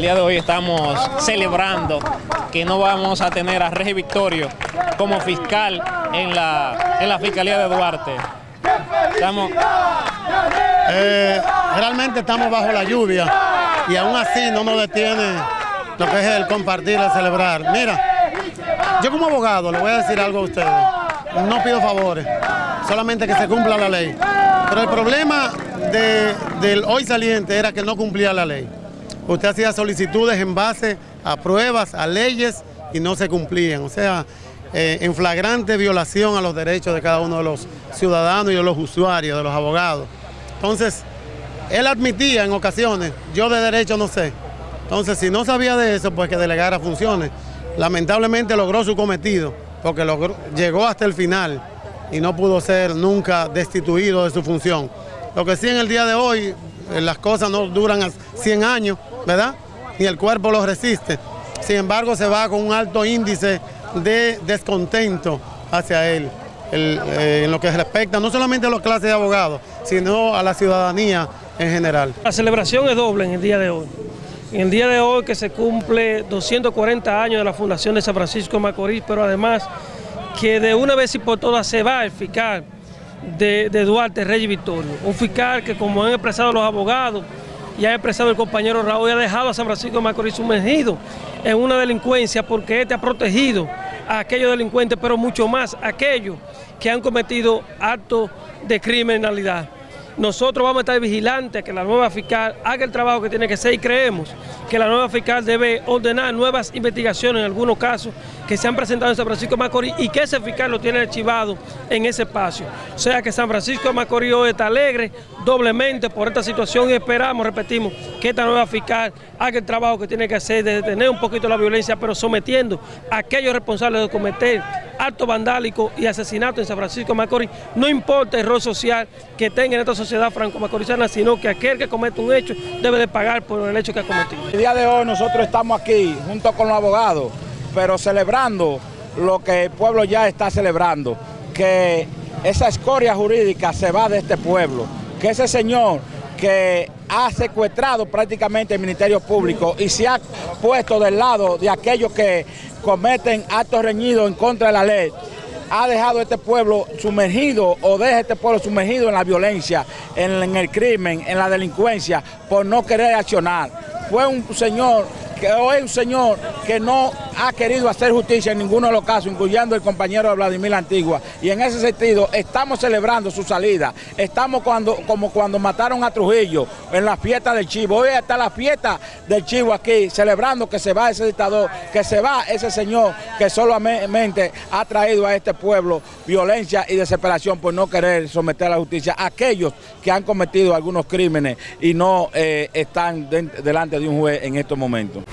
día de hoy estamos celebrando que no vamos a tener a Regi Victorio como fiscal en la, en la Fiscalía de Duarte. Estamos... Eh, realmente estamos bajo la lluvia y aún así no nos detiene lo que es el compartir, el celebrar. Mira, yo como abogado le voy a decir algo a ustedes. No pido favores, solamente que se cumpla la ley. Pero el problema del hoy saliente era que no cumplía la ley. Usted hacía solicitudes en base a pruebas, a leyes y no se cumplían. O sea, eh, en flagrante violación a los derechos de cada uno de los ciudadanos y de los usuarios, de los abogados. Entonces, él admitía en ocasiones, yo de derecho no sé. Entonces, si no sabía de eso, pues que delegara funciones. Lamentablemente logró su cometido, porque llegó hasta el final y no pudo ser nunca destituido de su función. Lo que sí en el día de hoy, eh, las cosas no duran 100 años, ¿verdad? Y el cuerpo lo resiste. Sin embargo, se va con un alto índice de descontento hacia él, eh, en lo que respecta no solamente a las clases de abogados, sino a la ciudadanía en general. La celebración es doble en el día de hoy. En el día de hoy que se cumple 240 años de la fundación de San Francisco de Macorís, pero además que de una vez y por todas se va el fiscal de, Duarte, Reyes Victorio. Un fiscal que como han expresado los abogados y ha expresado el compañero Raúl, ha dejado a San Francisco de Macorís sumergido en una delincuencia porque este ha protegido a aquellos delincuentes, pero mucho más a aquellos que han cometido actos de criminalidad. Nosotros vamos a estar vigilantes que la nueva fiscal haga el trabajo que tiene que hacer y creemos que la nueva fiscal debe ordenar nuevas investigaciones en algunos casos que se han presentado en San Francisco de Macorís y que ese fiscal lo tiene archivado en ese espacio. O sea que San Francisco de Macorís hoy está alegre doblemente por esta situación y esperamos, repetimos, que esta nueva fiscal haga el trabajo que tiene que hacer de detener un poquito la violencia, pero sometiendo a aquellos responsables de cometer acto vandálico y asesinato en San Francisco de Macorís, no importa el rol social que tenga en esta sociedad franco-macorizana, sino que aquel que comete un hecho debe de pagar por el hecho que ha cometido. El día de hoy nosotros estamos aquí junto con los abogados, pero celebrando lo que el pueblo ya está celebrando, que esa escoria jurídica se va de este pueblo, que ese señor que ha secuestrado prácticamente el Ministerio Público y se ha puesto del lado de aquellos que cometen actos reñidos en contra de la ley, ha dejado este pueblo sumergido o deja este pueblo sumergido en la violencia, en, el crimen, en la delincuencia, por no querer accionar. Fue un señor que hoy un señor que no ha querido hacer justicia en ninguno de los casos, incluyendo el compañero de Vladimir Antigua. Y en ese sentido, estamos celebrando su salida. Estamos como cuando mataron a Trujillo en la fiesta del Chivo. Hoy está la fiesta del Chivo aquí, celebrando que se va ese dictador, que se va ese señor que solamente ha traído a este pueblo violencia y desesperación por no querer someter a la justicia a aquellos que han cometido algunos crímenes y no eh, están delante de un juez en estos momentos.